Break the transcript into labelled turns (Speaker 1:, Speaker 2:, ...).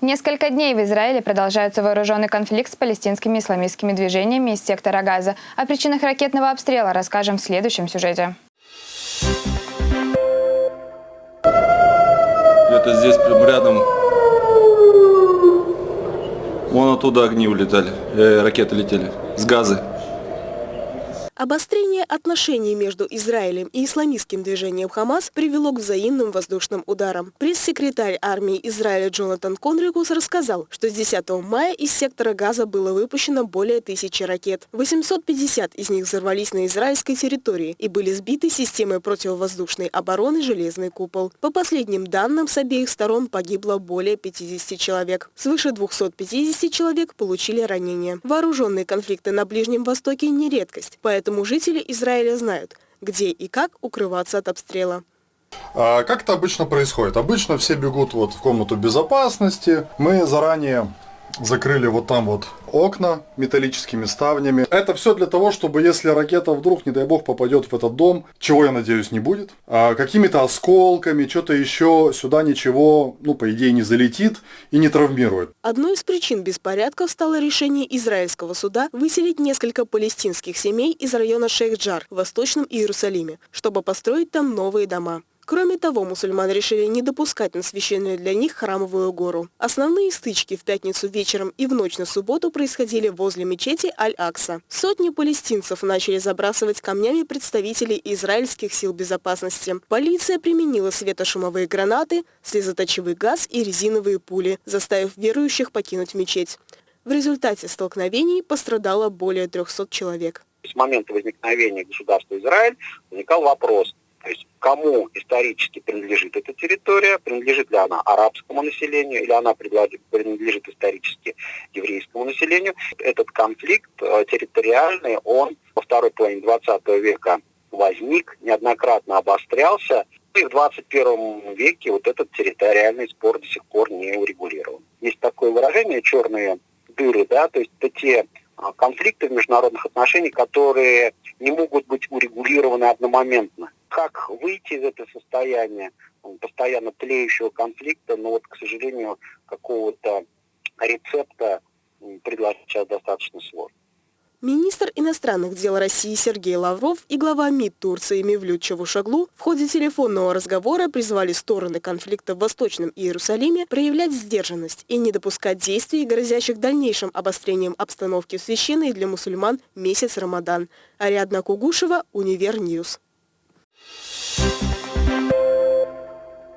Speaker 1: Несколько дней в Израиле продолжается вооруженный конфликт с палестинскими исламистскими движениями из сектора Газа. О причинах ракетного обстрела расскажем в следующем сюжете.
Speaker 2: Это здесь прям рядом. Вон оттуда огни улетали, э, ракеты летели с газы.
Speaker 3: Обострение отношений между Израилем и исламистским движением Хамас привело к взаимным воздушным ударам. Пресс-секретарь армии Израиля Джонатан Конрикус рассказал, что с 10 мая из сектора Газа было выпущено более тысячи ракет. 850 из них взорвались на израильской территории и были сбиты системой противовоздушной обороны «Железный купол». По последним данным, с обеих сторон погибло более 50 человек. Свыше 250 человек получили ранения. Вооруженные конфликты на Ближнем Востоке не редкость, поэтому Поэтому жители Израиля знают, где и как укрываться от обстрела.
Speaker 4: А как это обычно происходит? Обычно все бегут вот в комнату безопасности. Мы заранее закрыли вот там вот окна металлическими ставнями. Это все для того, чтобы если ракета вдруг, не дай бог, попадет в этот дом, чего я надеюсь не будет, а какими-то осколками, что-то еще, сюда ничего, ну, по идее, не залетит и не травмирует.
Speaker 3: Одной из причин беспорядков стало решение израильского суда выселить несколько палестинских семей из района Шейх-Джар в Восточном Иерусалиме, чтобы построить там новые дома. Кроме того, мусульман решили не допускать на священную для них храмовую гору. Основные стычки в пятницу вечером и в ночь на субботу происходили возле мечети Аль-Акса. Сотни палестинцев начали забрасывать камнями представителей израильских сил безопасности. Полиция применила светошумовые гранаты, слезоточивый газ и резиновые пули, заставив верующих покинуть мечеть. В результате столкновений пострадало более 300 человек.
Speaker 5: С момента возникновения государства Израиль возникал вопрос, то есть кому исторически принадлежит эта территория, принадлежит ли она арабскому населению или она принадлежит исторически еврейскому населению. Этот конфликт э, территориальный, он во второй половине 20 века возник, неоднократно обострялся, и в 21 веке вот этот территориальный спор до сих пор не урегулирован. Есть такое выражение «черные дыры», да, то есть это те а, конфликты в международных отношениях, которые не могут быть урегулированы одномоментно как выйти из этого состояния постоянно тлеющего конфликта, но вот, к сожалению, какого-то рецепта предложить сейчас достаточно сложно.
Speaker 3: Министр иностранных дел России Сергей Лавров и глава МИД Турции Мевлют Чавушаглу в ходе телефонного разговора призвали стороны конфликта в Восточном Иерусалиме проявлять сдержанность и не допускать действий, грозящих дальнейшим обострением обстановки в священный для мусульман месяц Рамадан. Ариадна Кугушева, Универньюз.
Speaker 1: Thank you